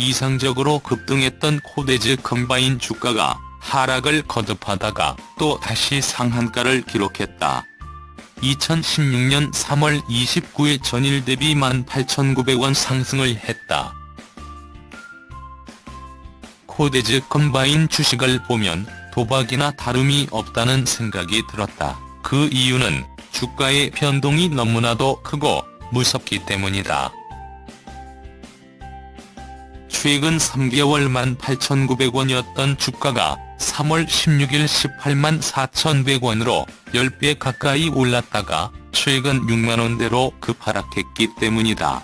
이상적으로 급등했던 코데즈 컴바인 주가가 하락을 거듭하다가 또 다시 상한가를 기록했다. 2016년 3월 29일 전일 대비 18,900원 상승을 했다. 코데즈 컴바인 주식을 보면 도박이나 다름이 없다는 생각이 들었다. 그 이유는 주가의 변동이 너무나도 크고 무섭기 때문이다. 최근 3개월 18,900원이었던 주가가 3월 16일 18만 4,100원으로 10배 가까이 올랐다가 최근 6만원대로 급하락했기 때문이다.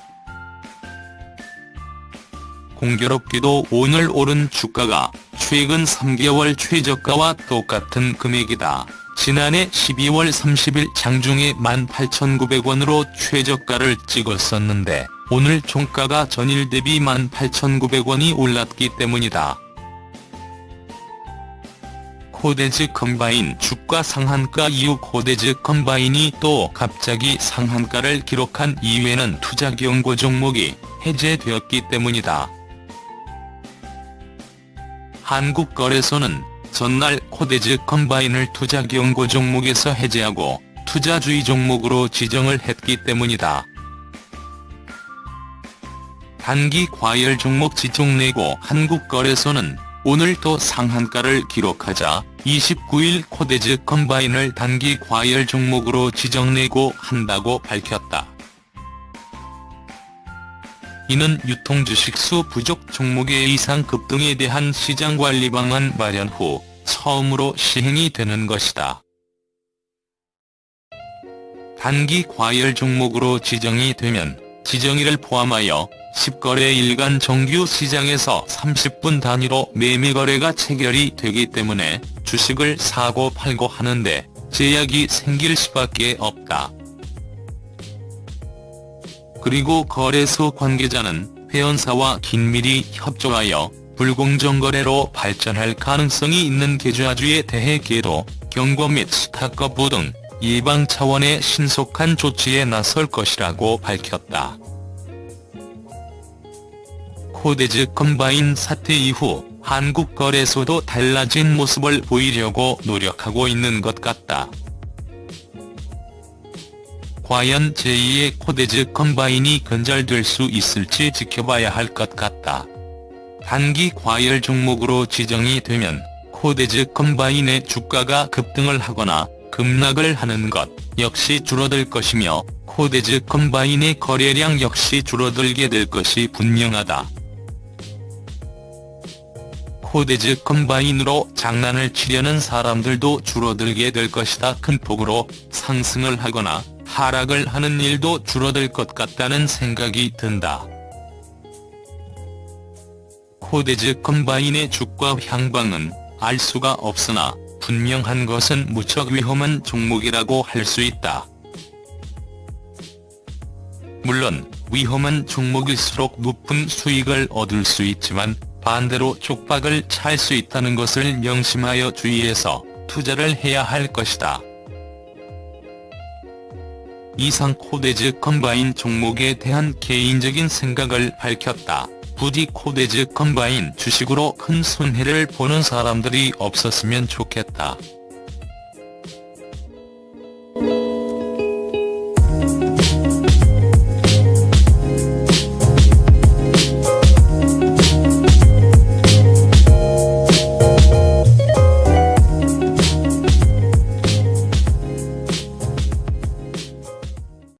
공교롭게도 오늘 오른 주가가 최근 3개월 최저가와 똑같은 금액이다. 지난해 12월 30일 장중에 18,900원으로 최저가를 찍었었는데 오늘 종가가 전일 대비 18,900원이 올랐기 때문이다. 코데즈 컴바인 주가 상한가 이후 코데즈 컴바인이 또 갑자기 상한가를 기록한 이유에는 투자 경고 종목이 해제되었기 때문이다. 한국거래소는 전날 코데즈 컴바인을 투자 경고 종목에서 해제하고 투자주의 종목으로 지정을 했기 때문이다. 단기 과열 종목 지정 예고 한국거래소는 오늘 또 상한가를 기록하자 29일 코데즈 컴바인을 단기 과열 종목으로 지정예고 한다고 밝혔다. 이는 유통주식수 부족 종목의 이상 급등에 대한 시장관리 방안 마련 후 처음으로 시행이 되는 것이다. 단기 과열 종목으로 지정이 되면 지정일을 포함하여 10거래 일간 정규 시장에서 30분 단위로 매매 거래가 체결이 되기 때문에 주식을 사고 팔고 하는데 제약이 생길 수밖에 없다. 그리고 거래소 관계자는 회원사와 긴밀히 협조하여 불공정 거래로 발전할 가능성이 있는 계좌주에 대해 계도, 경고 및 스탁 거부 등 예방 차원의 신속한 조치에 나설 것이라고 밝혔다. 코데즈 컴바인 사태 이후 한국 거래소도 달라진 모습을 보이려고 노력하고 있는 것 같다. 과연 제2의 코데즈 컴바인이 근절될 수 있을지 지켜봐야 할 것 같다. 단기 과열 종목으로 지정이 되면 코데즈 컴바인의 주가가 급등을 하거나 급락을 하는 것 역시 줄어들 것이며 코데즈 컴바인의 거래량 역시 줄어들게 될 것이 분명하다. 코데즈 컴바인으로 장난을 치려는 사람들도 줄어들게 될 것이다. 큰 폭으로 상승을 하거나 하락을 하는 일도 줄어들 것 같다는 생각이 든다. 코데즈 컴바인의 주가 향방은 알 수가 없으나 분명한 것은 무척 위험한 종목이라고 할 수 있다. 물론 위험한 종목일수록 높은 수익을 얻을 수 있지만 반대로 쪽박을 찰 수 있다는 것을 명심하여 주의해서 투자를 해야 할 것이다. 이상 코데즈 컴바인 종목에 대한 개인적인 생각을 밝혔다. 부디 코데즈 컴바인 주식으로 큰 손해를 보는 사람들이 없었으면 좋겠다.